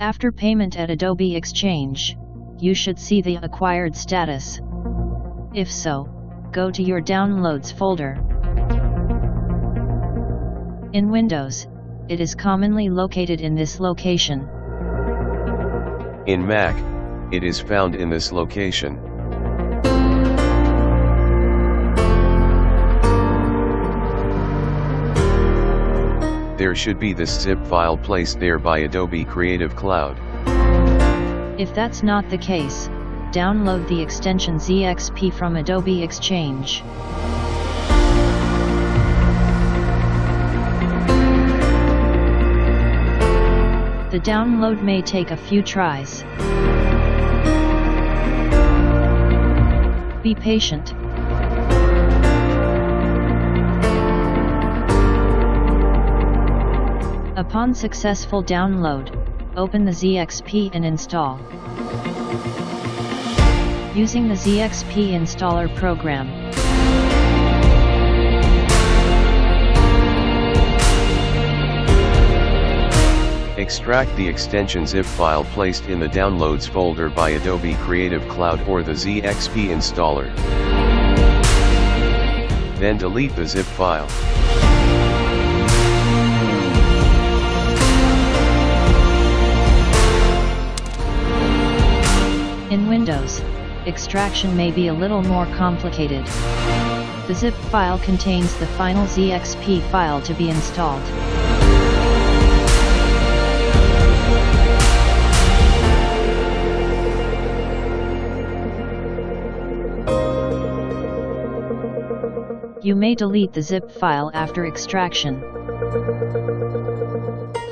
After payment at Adobe Exchange, you should see the acquired status. If so, go to your Downloads folder. In Windows, it is commonly located in this location. In Mac, it is found in this location. There should be this zip file placed there by Adobe Creative Cloud. If that's not the case, download the extension ZXP from Adobe Exchange. The download may take a few tries. Be patient. Upon successful download, open the ZXP and install. Using the ZXP installer program. Extract the extension zip file placed in the Downloads folder by Adobe Creative Cloud or the ZXP installer. Then delete the zip file. Windows, extraction may be a little more complicated. The zip file contains the final ZXP file to be installed. You may delete the zip file after extraction.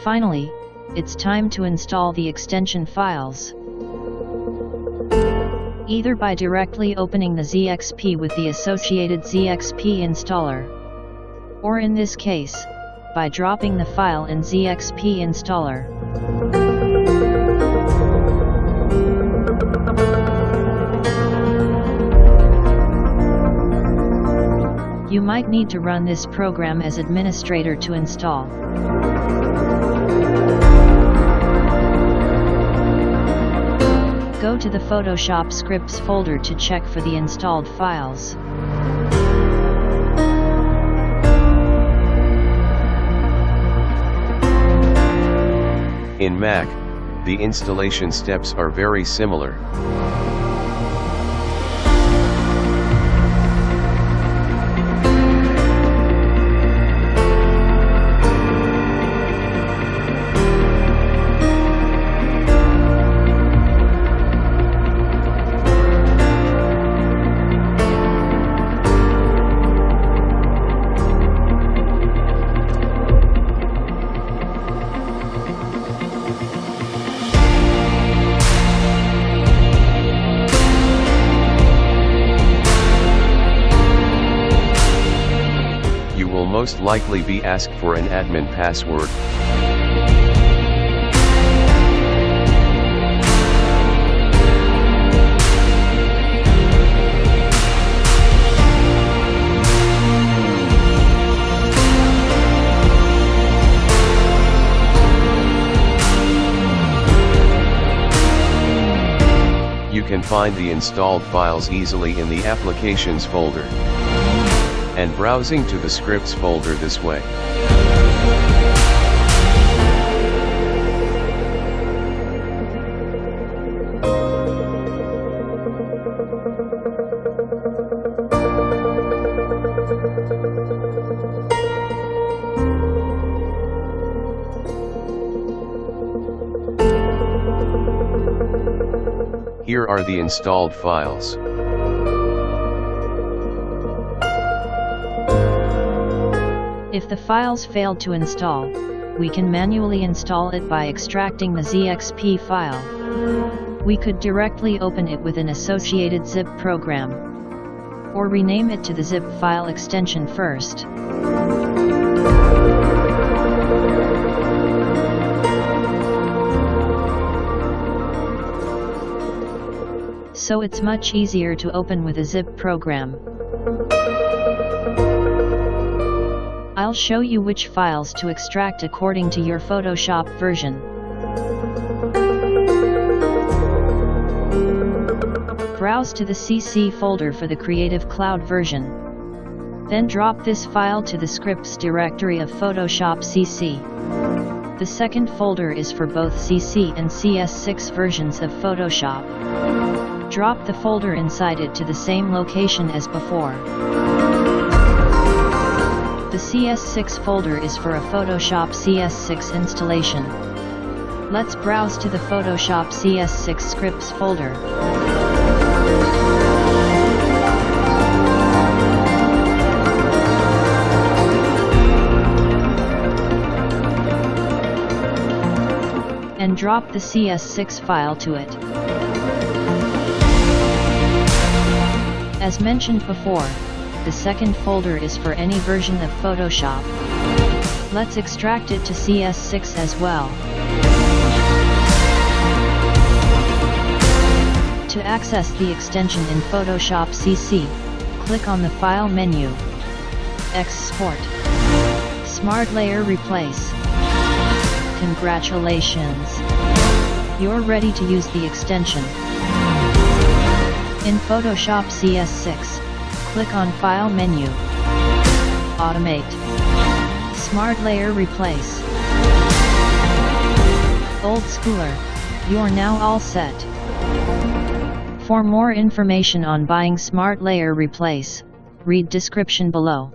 Finally, it's time to install the extension files. Either by directly opening the ZXP with the associated ZXP installer, or in this case, by dropping the file in ZXP installer. You might need to run this program as administrator to install. Go to the Photoshop scripts folder to check for the installed files. In Mac, the installation steps are very similar. Most likely be asked for an admin password. You can find the installed files easily in the Applications folder and browsing to the scripts folder this way. Here are the installed files. If the files failed to install, we can manually install it by extracting the ZXP file. We could directly open it with an associated zip program. Or rename it to the zip file extension first. So it's much easier to open with a zip program show you which files to extract according to your Photoshop version. Browse to the CC folder for the Creative Cloud version. Then drop this file to the scripts directory of Photoshop CC. The second folder is for both CC and CS6 versions of Photoshop. Drop the folder inside it to the same location as before. The CS6 folder is for a Photoshop CS6 installation. Let's browse to the Photoshop CS6 scripts folder. and drop the CS6 file to it. As mentioned before, the second folder is for any version of Photoshop. Let's extract it to CS6 as well. To access the extension in Photoshop CC, click on the File menu. Export. Smart Layer Replace. Congratulations! You're ready to use the extension. In Photoshop CS6, click on File menu. Automate. Smart Layer Replace. Old Schooler, you're now all set. For more information on buying Smart Layer Replace, read description below.